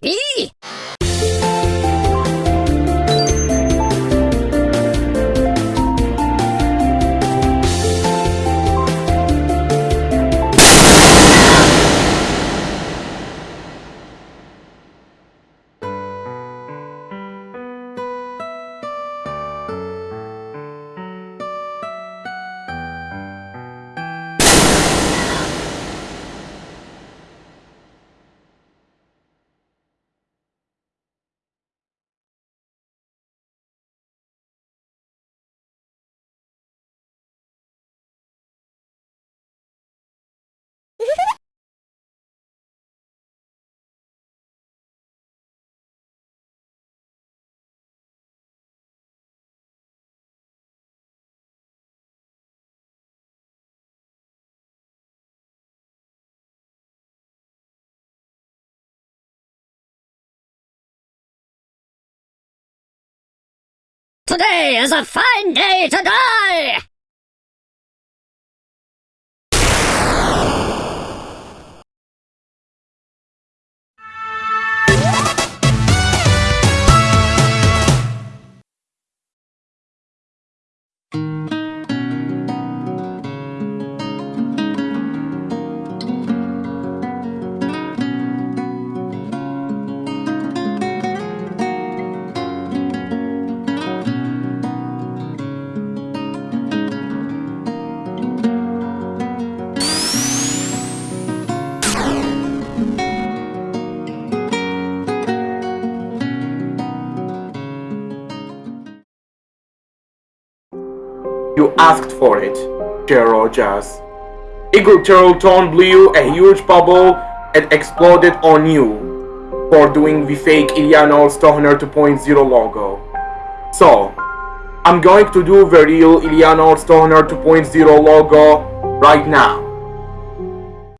咦！Today is a fine day to die! You asked for it, Chair Rogers. Eagle Turtleton blew a huge bubble and exploded on you for doing the fake Ilianor Stoner 2.0 logo. So, I'm going to do the real Ilianor Stoner 2.0 logo right now.